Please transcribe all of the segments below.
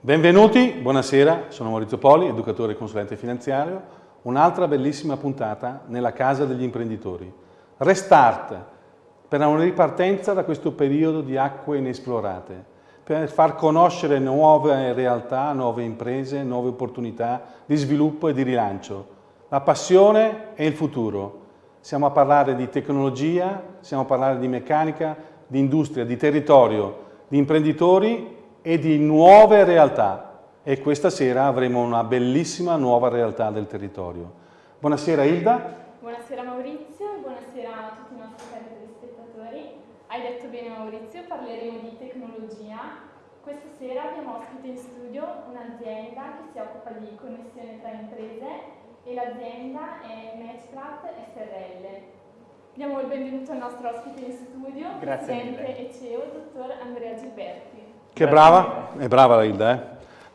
Benvenuti, buonasera, sono Maurizio Poli, educatore e consulente finanziario. Un'altra bellissima puntata nella casa degli imprenditori. Restart per una ripartenza da questo periodo di acque inesplorate per far conoscere nuove realtà, nuove imprese, nuove opportunità di sviluppo e di rilancio. La passione e il futuro. Siamo a parlare di tecnologia, siamo a parlare di meccanica, di industria, di territorio, di imprenditori e di nuove realtà e questa sera avremo una bellissima nuova realtà del territorio. Buonasera Ilda. Buonasera Maurizio, buonasera a tutti i nostri telespettatori. Hai detto bene Maurizio, parleremo di tecnologia. Questa sera abbiamo ospite in studio un'azienda che si occupa di connessione tra imprese e l'azienda è Matchplat SRL. Diamo il benvenuto al nostro ospite in studio, Grazie Presidente e CEO, dottor Andrea Gilberti. Che brava, è brava la Hilda, eh?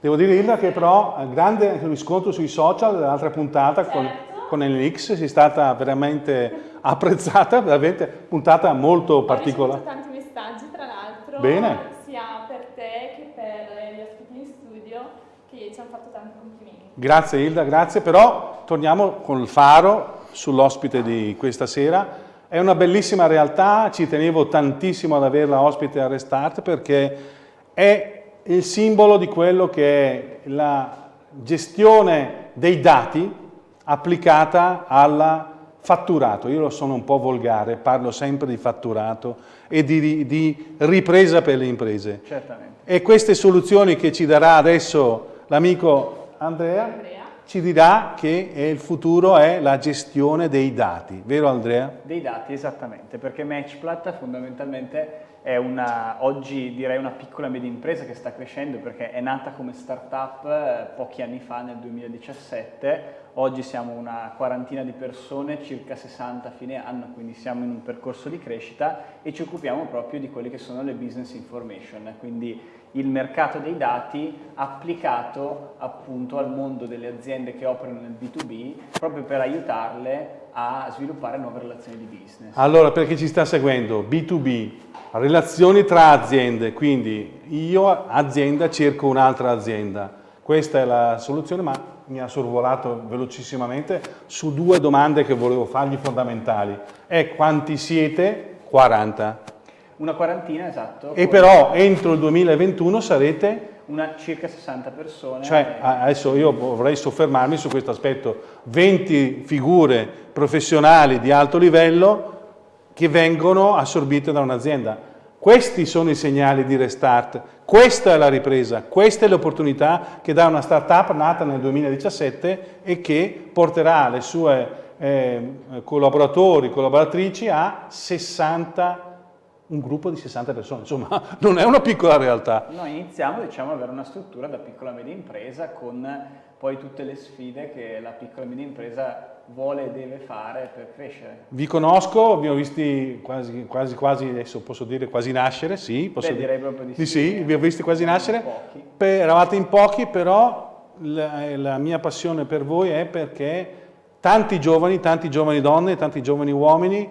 Devo dire Hilda che però ha grande riscontro sui social dell'altra puntata certo. con, con NX, sei stata veramente apprezzata, veramente puntata molto particolare. Ho tanti messaggi tra l'altro, Bene. sia per te che per gli ospiti in studio che ci hanno fatto tanti complimenti. Grazie Hilda, grazie, però torniamo con il faro sull'ospite di questa sera. È una bellissima realtà, ci tenevo tantissimo ad averla ospite a Restart perché è il simbolo di quello che è la gestione dei dati applicata al fatturato. Io sono un po' volgare, parlo sempre di fatturato e di, di ripresa per le imprese. Certamente. E queste soluzioni che ci darà adesso l'amico Andrea, Andrea. ci dirà che il futuro è la gestione dei dati, vero Andrea? Dei dati, esattamente, perché Matchplat fondamentalmente è una, oggi direi una piccola media impresa che sta crescendo perché è nata come startup eh, pochi anni fa, nel 2017, oggi siamo una quarantina di persone, circa 60 a fine anno, quindi siamo in un percorso di crescita e ci occupiamo proprio di quelle che sono le business information, quindi il mercato dei dati applicato appunto al mondo delle aziende che operano nel B2B proprio per aiutarle a sviluppare nuove relazioni di business. Allora, per chi ci sta seguendo, B2B, relazioni tra aziende, quindi io azienda cerco un'altra azienda. Questa è la soluzione, ma mi ha sorvolato velocissimamente su due domande che volevo fargli fondamentali. È quanti siete? 40. Una quarantina, esatto. E però entro il 2021 sarete una circa 60 persone. Cioè, adesso io vorrei soffermarmi su questo aspetto, 20 figure professionali di alto livello che vengono assorbite da un'azienda. Questi sono i segnali di restart, questa è la ripresa, questa è l'opportunità che dà una startup nata nel 2017 e che porterà le sue eh, collaboratori, collaboratrici a 60 un gruppo di 60 persone, insomma non è una piccola realtà. Noi iniziamo diciamo, ad avere una struttura da piccola e media impresa con poi tutte le sfide che la piccola e media impresa vuole e deve fare per crescere. Vi conosco, vi ho visti quasi, quasi, quasi adesso posso dire quasi nascere, sì. Posso Beh, direi proprio di sì. sì. sì vi ho visti quasi nascere. Pochi. Per, eravate in pochi, però la, la mia passione per voi è perché tanti giovani, tanti giovani donne, tanti giovani uomini,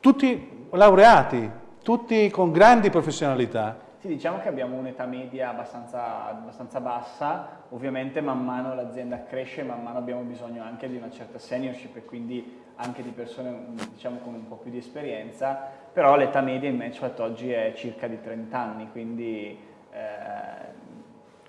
tutti laureati, tutti con grandi professionalità. Sì, diciamo che abbiamo un'età media abbastanza, abbastanza, bassa, ovviamente man mano l'azienda cresce, man mano abbiamo bisogno anche di una certa seniorship e quindi anche di persone diciamo, con un po' più di esperienza, però l'età media in Matchpad oggi è circa di 30 anni, quindi eh,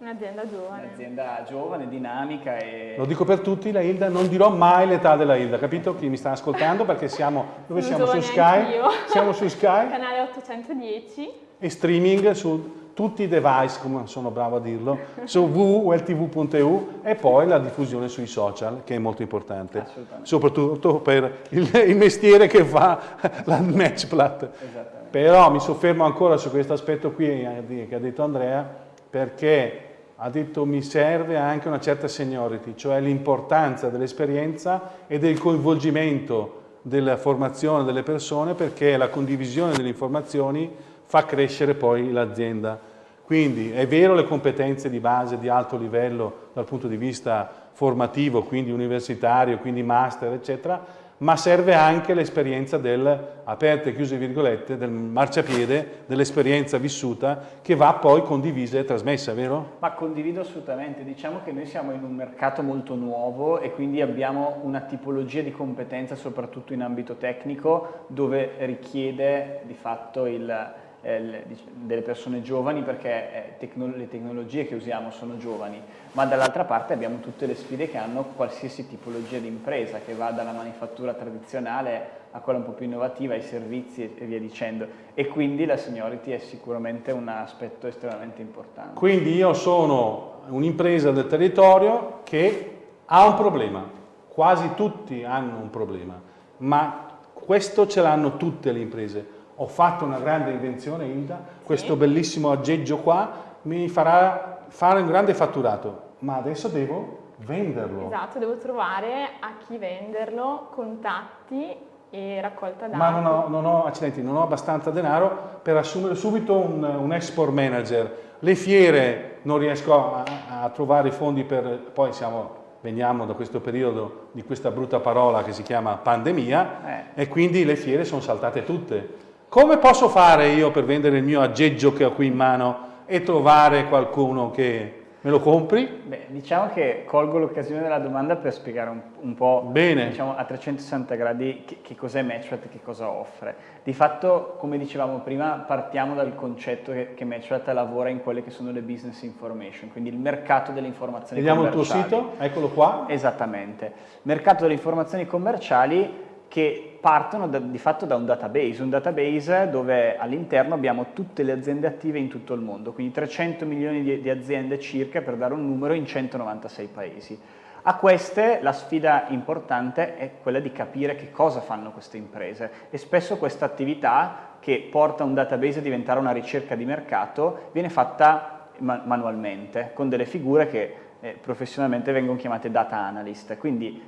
Un'azienda giovane. Un'azienda giovane, dinamica e... Lo dico per tutti, la Hilda, non dirò mai l'età della Hilda, capito? Chi mi sta ascoltando perché siamo, dove siamo? Su Sky? Siamo su Sky Canale 810. e streaming su tutti i device, come sono bravo a dirlo, su www.weltv.eu e poi la diffusione sui social, che è molto importante, soprattutto per il, il mestiere che fa la Matchplat. Esattamente. Però mi soffermo ancora su questo aspetto qui eh, che ha detto Andrea, perché ha detto mi serve anche una certa seniority, cioè l'importanza dell'esperienza e del coinvolgimento della formazione delle persone perché la condivisione delle informazioni fa crescere poi l'azienda. Quindi è vero le competenze di base di alto livello dal punto di vista formativo, quindi universitario, quindi master, eccetera, ma serve anche l'esperienza del, aperte chiuse virgolette, del marciapiede, dell'esperienza vissuta che va poi condivisa e trasmessa, vero? Ma condivido assolutamente, diciamo che noi siamo in un mercato molto nuovo e quindi abbiamo una tipologia di competenza soprattutto in ambito tecnico dove richiede di fatto il eh, delle persone giovani perché eh, le tecnologie che usiamo sono giovani, ma dall'altra parte abbiamo tutte le sfide che hanno qualsiasi tipologia di impresa, che va dalla manifattura tradizionale a quella un po' più innovativa, ai servizi e via dicendo. E quindi la seniority è sicuramente un aspetto estremamente importante. Quindi io sono un'impresa del territorio che ha un problema, quasi tutti hanno un problema, ma questo ce l'hanno tutte le imprese ho fatto una grande invenzione Hilda, sì. questo bellissimo aggeggio qua mi farà fare un grande fatturato, ma adesso devo venderlo. Esatto, devo trovare a chi venderlo, contatti e raccolta dati. Ma non ho, non ho, accidenti, non ho abbastanza denaro per assumere subito un, un export manager. Le fiere non riesco a, a trovare i fondi per... poi siamo veniamo da questo periodo di questa brutta parola che si chiama pandemia eh. e quindi le fiere sono saltate tutte. Come posso fare io per vendere il mio aggeggio che ho qui in mano e trovare qualcuno che me lo compri? Beh, diciamo che colgo l'occasione della domanda per spiegare un, un po' diciamo, a 360 gradi che, che cos'è Matchplat e che cosa offre. Di fatto, come dicevamo prima, partiamo dal concetto che, che Matchplat lavora in quelle che sono le business information, quindi il mercato delle informazioni Vediamo commerciali. Vediamo il tuo sito, eccolo qua. Esattamente. Mercato delle informazioni commerciali che partono da, di fatto da un database, un database dove all'interno abbiamo tutte le aziende attive in tutto il mondo, quindi 300 milioni di, di aziende circa per dare un numero in 196 paesi. A queste la sfida importante è quella di capire che cosa fanno queste imprese e spesso questa attività che porta un database a diventare una ricerca di mercato viene fatta manualmente con delle figure che eh, professionalmente vengono chiamate data analyst, quindi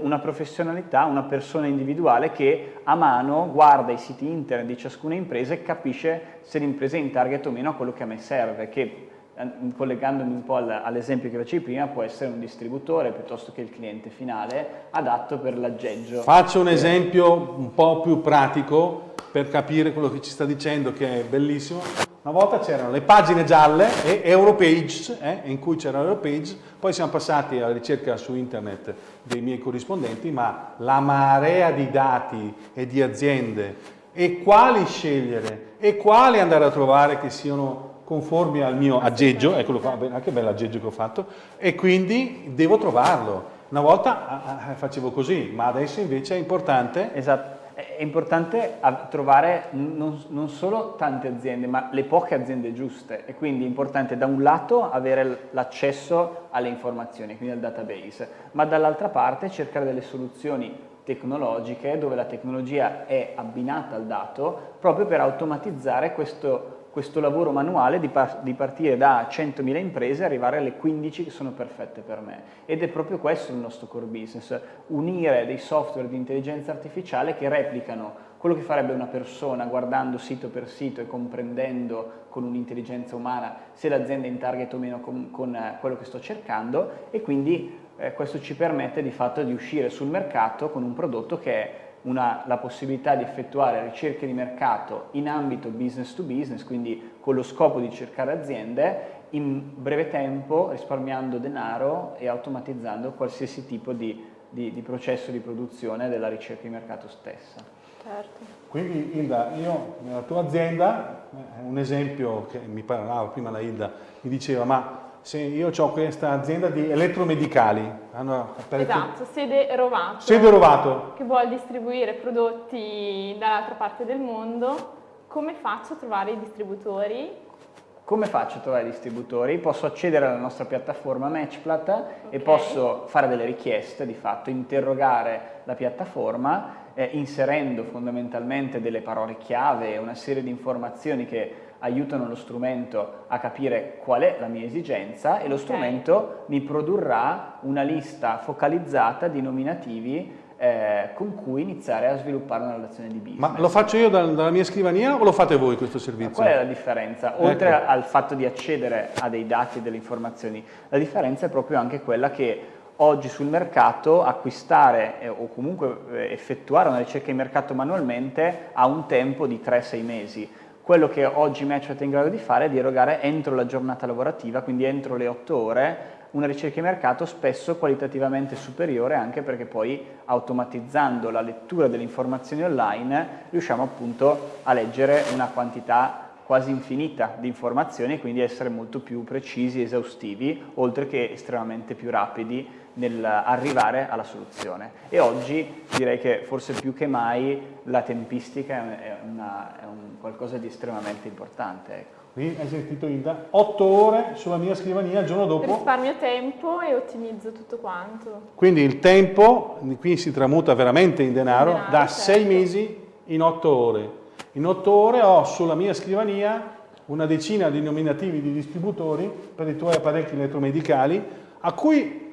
una professionalità, una persona individuale che a mano guarda i siti internet di ciascuna impresa e capisce se l'impresa è in target o meno a quello che a me serve, che eh, collegandomi un po' all'esempio che facevi prima, può essere un distributore piuttosto che il cliente finale adatto per l'aggeggio. Faccio un esempio un po' più pratico per capire quello che ci sta dicendo, che è bellissimo. Una volta c'erano le pagine gialle e Europage, eh, in cui c'era Europage, poi siamo passati alla ricerca su internet dei miei corrispondenti, ma la marea di dati e di aziende e quali scegliere e quali andare a trovare che siano conformi al mio aggeggio, eccolo qua, anche bello aggeggio che ho fatto, e quindi devo trovarlo. Una volta facevo così, ma adesso invece è importante... Esatto è importante trovare non, non, solo tante aziende, ma le poche aziende giuste. E quindi è importante da un lato avere l'accesso alle informazioni, quindi al database, ma dall'altra parte cercare delle soluzioni tecnologiche dove la tecnologia è abbinata al dato proprio per automatizzare questo questo lavoro manuale di, par di partire da 100.000 imprese e arrivare alle 15 che sono perfette per me. Ed è proprio questo il nostro core business, unire dei software di intelligenza artificiale che replicano quello che farebbe una persona guardando sito per sito e comprendendo con un'intelligenza umana se l'azienda è in target o meno con, con eh, quello che sto cercando e quindi eh, questo ci permette di fatto di uscire sul mercato con un prodotto che è una, la possibilità di effettuare ricerche di mercato in ambito business to business, quindi con lo scopo di cercare aziende in breve tempo risparmiando denaro e automatizzando qualsiasi tipo di, di, di processo di produzione della ricerca di mercato stessa. Certo. Quindi Hilda, io nella tua azienda, eh, un esempio che mi parlava prima la Hilda, mi diceva ma sì, io ho questa azienda di elettromedicali. Hanno esatto, sede Rovato. Sede Rovato. Che vuole distribuire prodotti dall'altra parte del mondo. Come faccio a trovare i distributori? Come faccio a trovare i distributori? Posso accedere alla nostra piattaforma Matchplat okay. e posso fare delle richieste, di fatto, interrogare la piattaforma eh, inserendo fondamentalmente delle parole chiave una serie di informazioni che aiutano lo strumento a capire qual è la mia esigenza e lo strumento mi produrrà una lista focalizzata di nominativi eh, con cui iniziare a sviluppare una relazione di business. Ma lo faccio io dal, dalla mia scrivania o lo fate voi questo servizio? qual è la differenza? Oltre ecco. al fatto di accedere a dei dati e delle informazioni, la differenza è proprio anche quella che oggi sul mercato acquistare eh, o comunque eh, effettuare una ricerca di mercato manualmente ha un tempo di 3-6 mesi. Quello che oggi Matchbot è in grado di fare è di erogare entro la giornata lavorativa, quindi entro le 8 ore, una ricerca di mercato spesso qualitativamente superiore anche perché poi automatizzando la lettura delle informazioni online riusciamo appunto a leggere una quantità quasi infinita di informazioni e quindi essere molto più precisi, esaustivi, oltre che estremamente più rapidi nell'arrivare alla soluzione. E oggi direi che forse più che mai la tempistica è, una, è un qualcosa di estremamente importante. Ecco. Qui hai sentito Ilda, 8 ore sulla mia scrivania il giorno dopo. Risparmio tempo e ottimizzo tutto quanto. Quindi il tempo, qui si tramuta veramente in denaro, in denaro da 6 certo. mesi in 8 ore. In otto ore ho sulla mia scrivania una decina di nominativi di distributori per i tuoi apparecchi elettromedicali a cui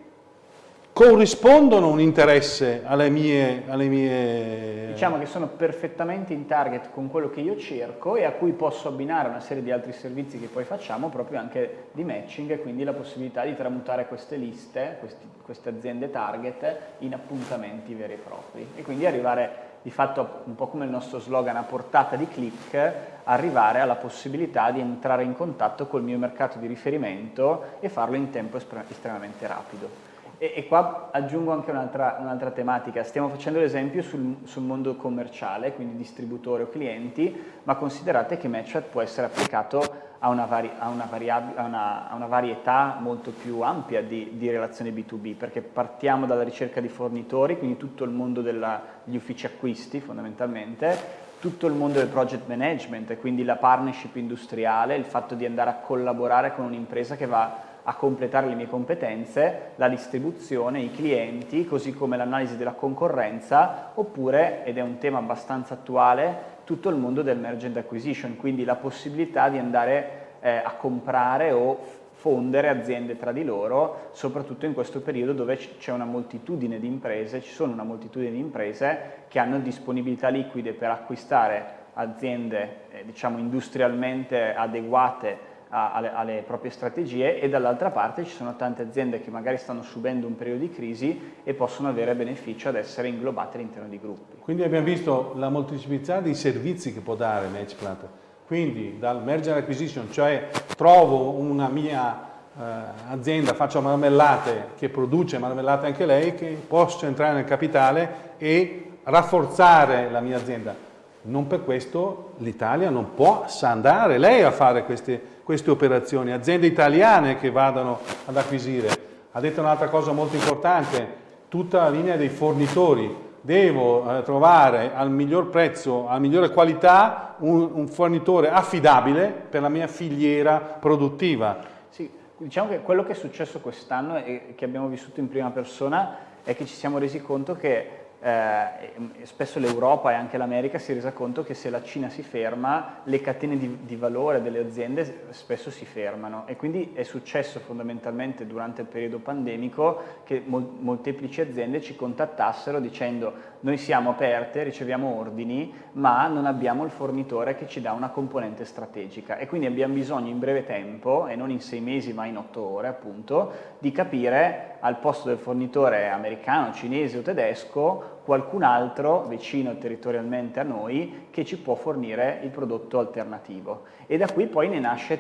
corrispondono un interesse alle mie, alle mie... Diciamo che sono perfettamente in target con quello che io cerco e a cui posso abbinare una serie di altri servizi che poi facciamo proprio anche di matching e quindi la possibilità di tramutare queste liste, questi, queste aziende target in appuntamenti veri e propri e quindi arrivare di fatto un po' come il nostro slogan a portata di click, arrivare alla possibilità di entrare in contatto col mio mercato di riferimento e farlo in tempo estremamente rapido. E, e qua aggiungo anche un'altra un tematica, stiamo facendo l'esempio sul, sul, mondo commerciale, quindi distributore o clienti, ma considerate che MatchAd può essere applicato a una, vari, a, una a, una, a una, varietà molto più ampia di, di, relazioni B2B, perché partiamo dalla ricerca di fornitori, quindi tutto il mondo degli uffici acquisti fondamentalmente, tutto il mondo del project management, quindi la partnership industriale, il fatto di andare a collaborare con un'impresa che va a completare le mie competenze, la distribuzione, i clienti, così come l'analisi della concorrenza, oppure, ed è un tema abbastanza attuale, tutto il mondo del merge acquisition, quindi la possibilità di andare eh, a comprare o fondere aziende tra di loro, soprattutto in questo periodo dove c'è una moltitudine di imprese, ci sono una moltitudine di imprese che hanno disponibilità liquide per acquistare aziende eh, diciamo industrialmente adeguate alle, alle, proprie strategie e dall'altra parte ci sono tante aziende che magari stanno subendo un periodo di crisi e possono avere beneficio ad essere inglobate all'interno di gruppi. Quindi abbiamo visto la molteplicità di servizi che può dare Matchplat, quindi dal merger acquisition, cioè trovo una mia eh, azienda, faccio marmellate che produce marmellate anche lei, che posso entrare nel capitale e rafforzare la mia azienda. Non per questo l'Italia non può andare lei a fare queste queste operazioni, aziende italiane che vadano ad acquisire. Ha detto un'altra cosa molto importante, tutta la linea dei fornitori. Devo eh, trovare al miglior prezzo, a migliore qualità, un, un fornitore affidabile per la mia filiera produttiva. Sì, diciamo che quello che è successo quest'anno e che abbiamo vissuto in prima persona è che ci siamo resi conto che eh, spesso l'Europa e anche l'America si è resa conto che se la Cina si ferma le catene di, di, valore delle aziende spesso si fermano. E quindi è successo fondamentalmente durante il periodo pandemico che mol molteplici aziende ci contattassero dicendo noi siamo aperte, riceviamo ordini ma non abbiamo il fornitore che ci dà una componente strategica e quindi abbiamo bisogno in breve tempo e non in sei mesi ma in otto ore appunto di capire al posto del fornitore americano, cinese o tedesco qualcun altro vicino territorialmente a noi che ci può fornire il prodotto alternativo. E da qui poi ne nasce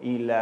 il,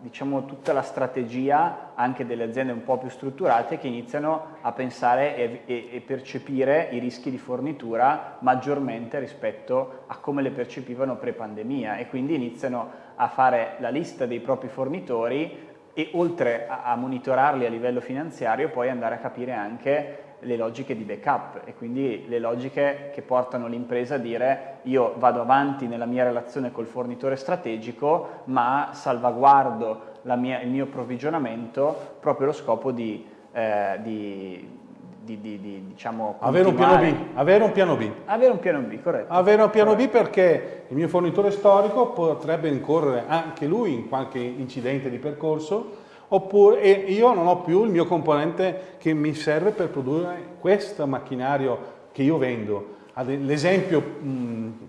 diciamo, tutta la strategia anche delle aziende un po' più strutturate che iniziano a pensare e, e, e percepire i rischi di fornitura maggiormente rispetto a come le percepivano pre-pandemia e quindi iniziano a fare la lista dei propri fornitori e oltre a, a monitorarli a livello finanziario poi andare a capire anche le logiche di backup e quindi le logiche che portano l'impresa a dire io vado avanti nella mia relazione col fornitore strategico ma salvaguardo mia, il mio approvvigionamento proprio allo scopo di, eh, di di, di, di, diciamo, avere un piano B. Avere un piano B. Avere un piano B, corretto. Avere un piano corretto. B perché il mio fornitore storico potrebbe incorrere anche lui in qualche incidente di percorso oppure io non ho più il mio componente che mi serve per produrre questo macchinario che io vendo. L'esempio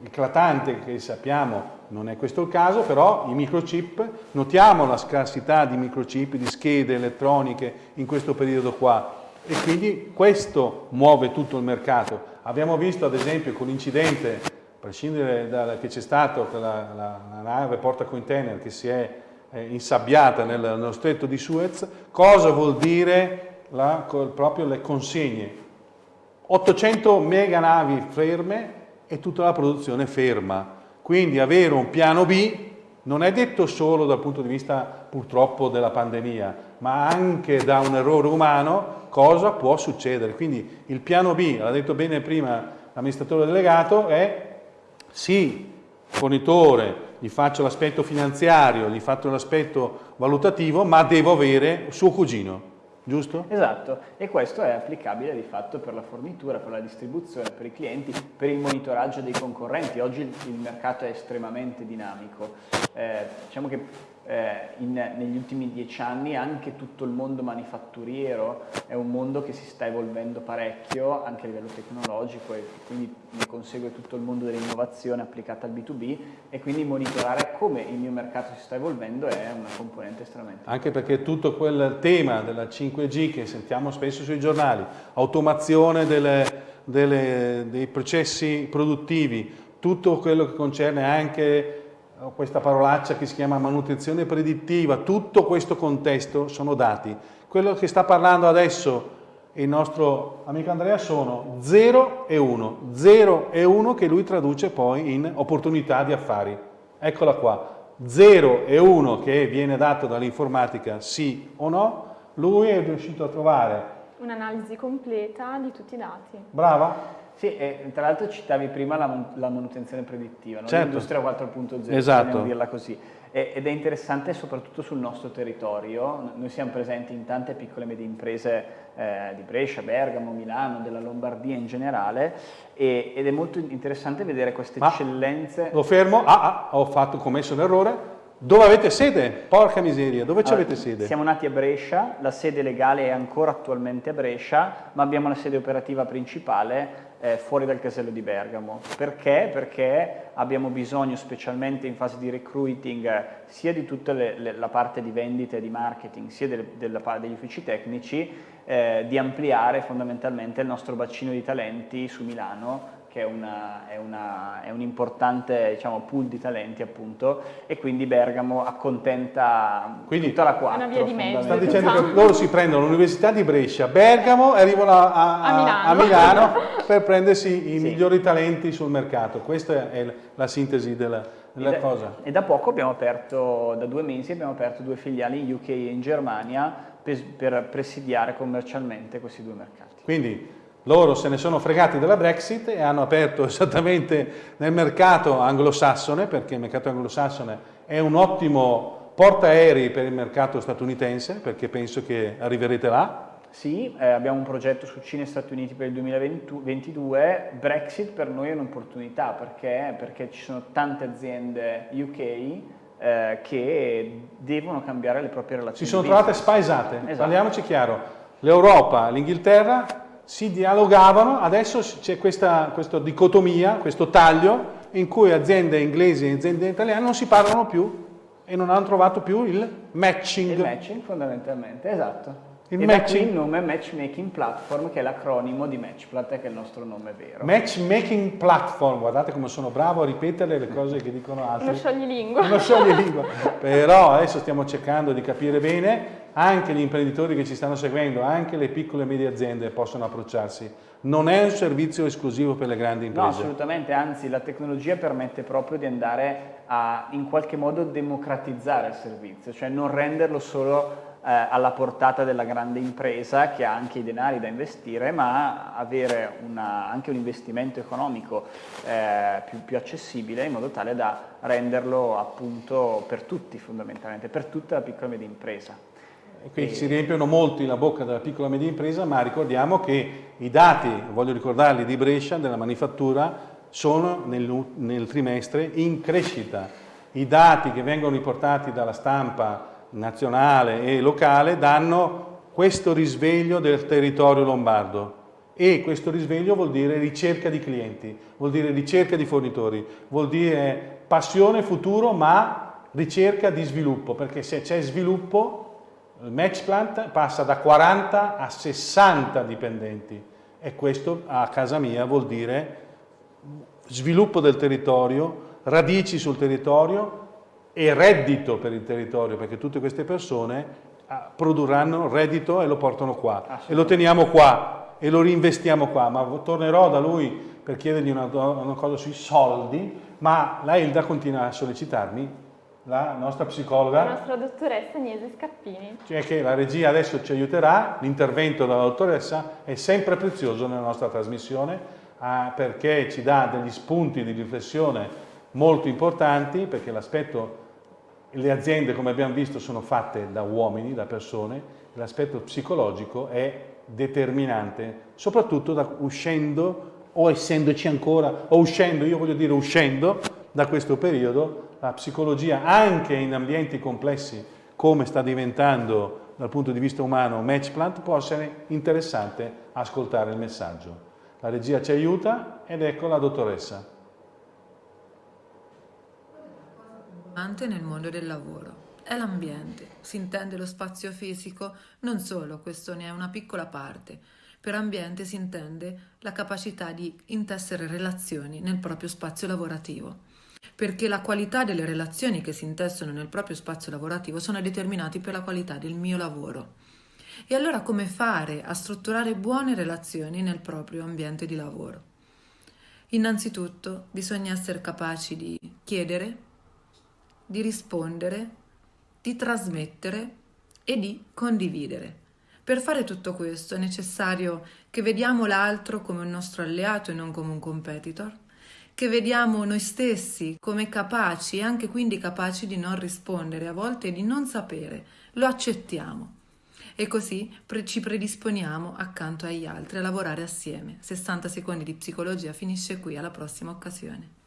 eclatante che sappiamo non è questo il caso, però i microchip, notiamo la scarsità di microchip, di schede elettroniche in questo periodo qua e quindi questo muove tutto il mercato. Abbiamo visto ad esempio con l'incidente, a prescindere da che c'è stato la, la, la nave porta container che si è eh, insabbiata nel, nello stretto di Suez, cosa vuol dire la, proprio le consegne 800 mega navi ferme e tutta la produzione ferma. Quindi avere un piano B non è detto solo dal punto di vista purtroppo della pandemia, ma anche da un errore umano cosa può succedere. Quindi il piano B, l'ha detto bene prima l'amministratore delegato, è sì, fornitore, gli faccio l'aspetto finanziario, gli faccio l'aspetto valutativo, ma devo avere suo cugino giusto? Esatto, e questo è applicabile di fatto per la fornitura, per la distribuzione, per i clienti, per il monitoraggio dei concorrenti. Oggi il, mercato è estremamente dinamico. Eh, diciamo che eh, in, negli ultimi dieci anni anche tutto il mondo manifatturiero è un mondo che si sta evolvendo parecchio anche a livello tecnologico e quindi ne consegue tutto il mondo dell'innovazione applicata al B2B e quindi monitorare come il mio mercato si sta evolvendo è una componente estremamente Anche perché tutto quel tema della 5G che sentiamo spesso sui giornali, automazione delle, delle, dei processi produttivi, tutto quello che concerne anche questa parolaccia che si chiama manutenzione predittiva, tutto questo contesto sono dati. Quello che sta parlando adesso il nostro amico Andrea sono 0 e 1, 0 e 1 che lui traduce poi in opportunità di affari. Eccola qua, 0 e 1 che viene dato dall'informatica sì o no, lui è riuscito a trovare un'analisi completa di tutti i dati. Brava? Sì, e tra l'altro citavi prima la, la manutenzione predittiva, no? certo. l'industria 4.0, esatto. dirla così. E, ed è interessante soprattutto sul nostro territorio, noi siamo presenti in tante piccole e medie imprese eh, di Brescia, Bergamo, Milano, della Lombardia in generale e, ed è molto interessante vedere queste Ma eccellenze. Lo fermo, ah, ah, ho fatto, commesso un errore, dove avete sede? Porca miseria, dove allora, avete sede? Siamo nati a Brescia, la sede legale è ancora attualmente a Brescia, ma abbiamo la sede operativa principale eh, fuori dal casello di Bergamo. Perché? Perché abbiamo bisogno, specialmente in fase di recruiting, sia di tutta le, le, la parte di vendita e di marketing, sia del, della, degli uffici tecnici, eh, di ampliare fondamentalmente il nostro bacino di talenti su Milano che è, una, è, una, è un importante diciamo, pool di talenti appunto e quindi Bergamo accontenta quindi, tutta la 4. Una via di mezzo. Sta dicendo che loro si prendono l'Università di Brescia, Bergamo e arrivano a, a, a, Milano. a, Milano. per prendersi i sì. migliori talenti sul mercato. Questa è la sintesi della, della e da, cosa. E da poco abbiamo aperto, da due mesi abbiamo aperto due filiali in UK e in Germania per, per presidiare commercialmente questi due mercati. Quindi loro se ne sono fregati della Brexit e hanno aperto esattamente nel mercato anglosassone, perché il mercato anglosassone è un ottimo portaerei per il mercato statunitense, perché penso che arriverete là. Sì, eh, abbiamo un progetto su Cina e Stati Uniti per il 2022, Brexit per noi è un'opportunità, perché? perché ci sono tante aziende UK eh, che devono cambiare le proprie relazioni. Si sono trovate spaesate, esatto. parliamoci chiaro. L'Europa, l'Inghilterra si dialogavano, adesso c'è questa, questa, dicotomia, questo taglio in cui aziende inglesi e aziende italiane non si parlano più e non hanno trovato più il matching. Il matching fondamentalmente, esatto. Il e matching. il nome Matchmaking Platform che è l'acronimo di Matchplat che è il nostro nome vero. Matchmaking Platform, guardate come sono bravo a ripetere le cose che dicono altri. Uno scioglilingua. Uno scioglilingua. Però adesso stiamo cercando di capire bene anche gli imprenditori che ci stanno seguendo, anche le piccole e medie aziende possono approcciarsi. Non è un servizio esclusivo per le grandi imprese. No, assolutamente, anzi la tecnologia permette proprio di andare a in qualche modo democratizzare il servizio, cioè non renderlo solo eh, alla portata della grande impresa che ha anche i denari da investire, ma avere una, anche un investimento economico eh, più, più accessibile in modo tale da renderlo appunto per tutti fondamentalmente, per tutta la piccola e media impresa. Qui si riempiono molti la bocca della piccola e media impresa, ma ricordiamo che i dati, voglio ricordarli, di Brescia, della manifattura, sono nel, nel trimestre in crescita. I dati che vengono riportati dalla stampa nazionale e locale danno questo risveglio del territorio lombardo e questo risveglio vuol dire ricerca di clienti, vuol dire ricerca di fornitori, vuol dire passione, futuro, ma ricerca di sviluppo, perché se c'è sviluppo, il Matchplant passa da 40 a 60 dipendenti e questo a casa mia vuol dire sviluppo del territorio, radici sul territorio e reddito per il territorio, perché tutte queste persone ah, produrranno reddito e lo portano qua. E lo teniamo qua e lo reinvestiamo qua, ma tornerò da lui per chiedergli una, una cosa sui soldi, ma la Ilda continua a sollecitarmi, la nostra psicologa. La nostra dottoressa Agnese Scappini. Cioè che la regia adesso ci aiuterà, l'intervento della dottoressa è sempre prezioso nella nostra trasmissione ah, perché ci dà degli spunti di riflessione molto importanti, perché l'aspetto, le aziende come abbiamo visto sono fatte da uomini, da persone, l'aspetto psicologico è determinante, soprattutto da, uscendo o essendoci ancora, o uscendo, io voglio dire uscendo da questo periodo, la psicologia anche in ambienti complessi come sta diventando dal punto di vista umano Matchplant può essere interessante ascoltare il messaggio. La regia ci aiuta ed ecco la dottoressa. nel mondo del lavoro è l'ambiente, si intende lo spazio fisico, non solo, questo ne è una piccola parte. Per ambiente si intende la capacità di intessere relazioni nel proprio spazio lavorativo, perché la qualità delle relazioni che si intessono nel proprio spazio lavorativo sono determinati per la qualità del mio lavoro. E allora come fare a strutturare buone relazioni nel proprio ambiente di lavoro? Innanzitutto bisogna essere capaci di chiedere, di rispondere di trasmettere e di condividere. Per fare tutto questo è necessario che vediamo l'altro come un nostro alleato e non come un competitor, che vediamo noi stessi come capaci e anche quindi capaci di non rispondere, a volte di non sapere, lo accettiamo e così pre- ci predisponiamo accanto agli altri a lavorare assieme. 60 secondi di psicologia finisce qui, alla prossima occasione.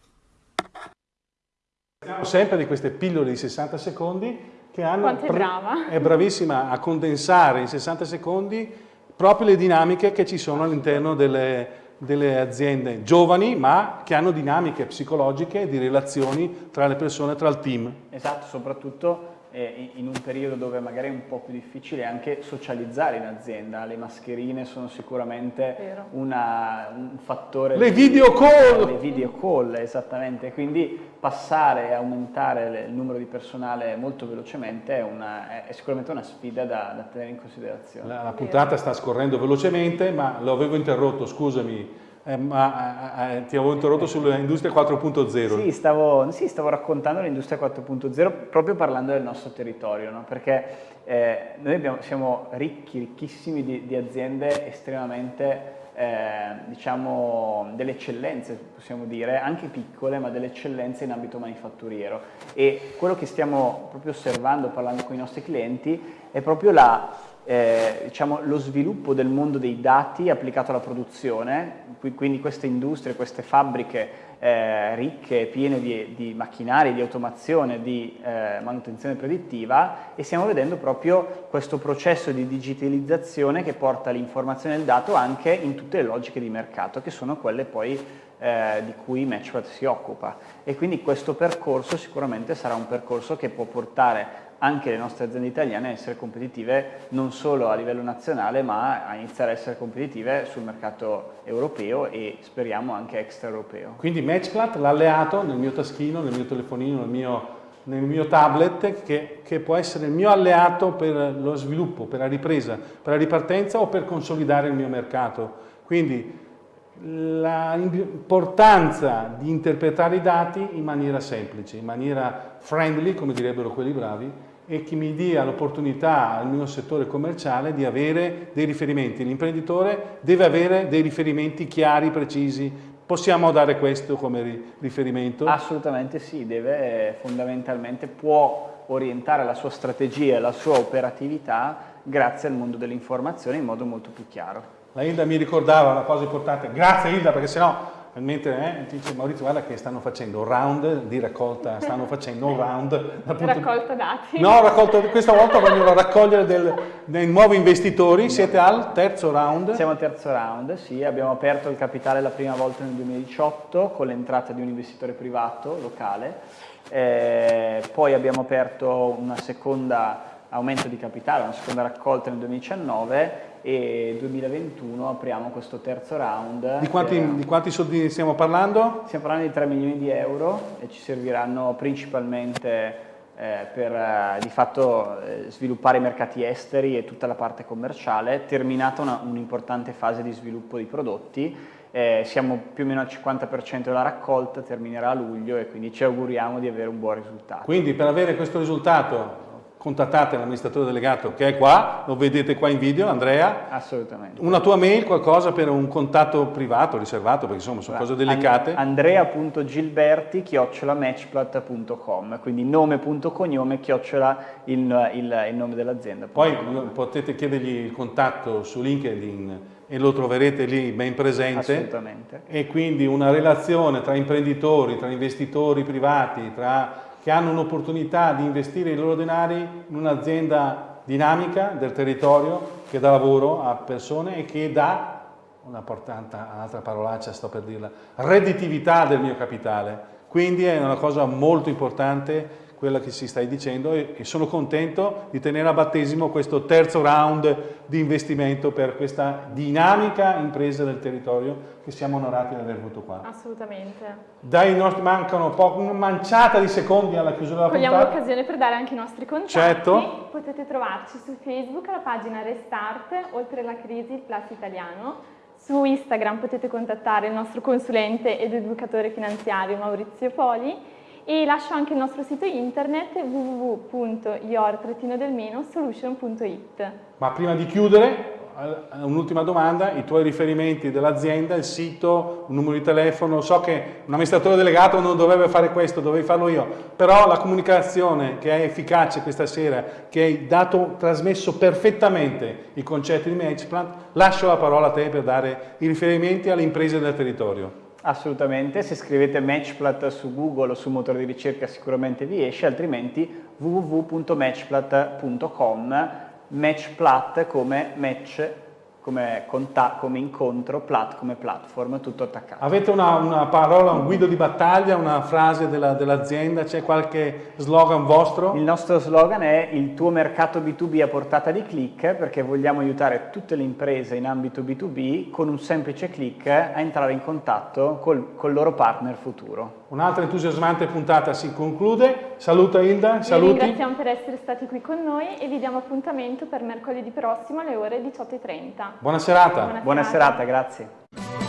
Parliamo sempre di queste pillole di 60 secondi che hanno... Quanto è brava! È bravissima a condensare in 60 secondi proprio le dinamiche che ci sono all'interno delle, delle aziende giovani ma che hanno dinamiche psicologiche di relazioni tra le persone, tra il team. Esatto, soprattutto eh, in un periodo dove magari è un po' più difficile anche socializzare in azienda. Le mascherine sono sicuramente una, un fattore... Le di, video call! Le video call, esattamente. Quindi passare e aumentare il numero di personale molto velocemente è, una, è sicuramente una sfida da, da, tenere in considerazione. La, la puntata sta scorrendo velocemente, ma lo avevo interrotto, scusami eh, ma eh, eh ti avevo interrotto sull'industria 4.0. Sì stavo, sì, stavo raccontando l'industria 4.0 proprio parlando del nostro territorio, no? perché eh, noi abbiamo, siamo ricchi, ricchissimi di, di aziende estremamente, eh, diciamo, delle eccellenze, possiamo dire, anche piccole, ma delle eccellenze in ambito manifatturiero. E quello che stiamo proprio osservando, parlando con i nostri clienti, è proprio la eh, diciamo, lo sviluppo del mondo dei dati applicato alla produzione, quindi queste industrie, queste fabbriche eh, ricche, piene di, di, macchinari, di automazione, di eh, manutenzione predittiva e stiamo vedendo proprio questo processo di digitalizzazione che porta l'informazione del dato anche in tutte le logiche di mercato, che sono quelle poi eh, di cui Matchpad si occupa. E quindi questo percorso sicuramente sarà un percorso che può portare anche le nostre aziende italiane a essere competitive non solo a livello nazionale ma a iniziare a essere competitive sul mercato europeo e speriamo anche extraeuropeo. Quindi Matchplat l'alleato nel mio taschino, nel mio telefonino, nel mio, nel mio tablet che, che, può essere il mio alleato per lo sviluppo, per la ripresa, per la ripartenza o per consolidare il mio mercato. Quindi l'importanza di interpretare i dati in maniera semplice, in maniera friendly, come direbbero quelli bravi, e che mi dia l'opportunità al mio settore commerciale di avere dei riferimenti. L'imprenditore deve avere dei riferimenti chiari, precisi. Possiamo dare questo come riferimento? Assolutamente sì, deve fondamentalmente, può orientare la sua strategia e la sua operatività grazie al mondo dell'informazione in modo molto più chiaro. La Hilda mi ricordava una cosa importante, grazie Hilda perché sennò mentre eh, dice Maurizio guarda che stanno facendo un round di raccolta, stanno facendo un round raccolta dati. No, raccolta, questa volta vogliono raccogliere del, dei nuovi investitori, siete al terzo round? Siamo al terzo round, sì, abbiamo aperto il capitale la prima volta nel 2018 con l'entrata di un investitore privato locale, eh, poi abbiamo aperto una seconda aumento di capitale, una seconda raccolta nel 2019 e 2021 apriamo questo terzo round. Di quanti, per... di quanti soldi stiamo parlando? Stiamo parlando di 3 milioni di euro e ci serviranno principalmente eh, per eh, di fatto eh, sviluppare i mercati esteri e tutta la parte commerciale, terminata un'importante un fase di sviluppo di prodotti, eh, siamo più o meno al 50% della raccolta, terminerà a luglio e quindi ci auguriamo di avere un buon risultato. Quindi per avere questo risultato contattate l'amministratore delegato che è qua, lo vedete qua in video, Andrea. Assolutamente. Una tua mail, qualcosa per un contatto privato, riservato, perché insomma sono cose delicate. Andrea.gilberti chiocciolamatchplat.com, quindi nome.cognome chiocciola il, il, il nome dell'azienda. Poi potete chiedergli il contatto su LinkedIn e lo troverete lì ben presente. Assolutamente. E quindi una relazione tra imprenditori, tra investitori privati, tra che hanno un'opportunità di investire i loro denari in un'azienda dinamica del territorio che dà lavoro a persone e che dà, una un'altra parolaccia sto per dirla, redditività del mio capitale. Quindi è una cosa molto importante quella che si stai dicendo e, e, sono contento di tenere a battesimo questo terzo round di investimento per questa dinamica impresa del territorio che siamo onorati di aver avuto qua. Assolutamente. Dai nostri, mancano poco, una manciata di secondi alla chiusura della Cogliamo puntata. l'occasione per dare anche i nostri contatti. Certo. Potete trovarci su Facebook alla pagina Restart, oltre la crisi, il Plus italiano. Su Instagram potete contattare il nostro consulente ed educatore finanziario Maurizio Poli e lascio anche il nostro sito internet www.your-solution.it. Ma prima di chiudere, un'ultima domanda, i tuoi riferimenti dell'azienda, il sito, un numero di telefono, so che un amministratore delegato non dovrebbe fare questo, dovevi farlo io, però la comunicazione che è efficace questa sera, che hai dato, trasmesso perfettamente i concetti di Matchplant, lascio la parola a te per dare i riferimenti alle imprese del territorio. Assolutamente, se scrivete Matchplat su Google o su motore di ricerca sicuramente vi esce, altrimenti www.matchplat.com, Matchplat come match come, come, incontro, plat come platform, tutto attaccato. Avete una, una parola, un guido di battaglia, una frase dell'azienda, dell c'è qualche slogan vostro? Il nostro slogan è il tuo mercato B2B a portata di click perché vogliamo aiutare tutte le imprese in ambito B2B con un semplice click a entrare in contatto col, col loro partner futuro. Un'altra entusiasmante puntata si conclude. Saluta Hilda, saluti. Vi ringraziamo per essere stati qui con noi e vi diamo appuntamento per mercoledì prossimo alle ore 18.30. Buona serata. Buona, Buona serata, grazie.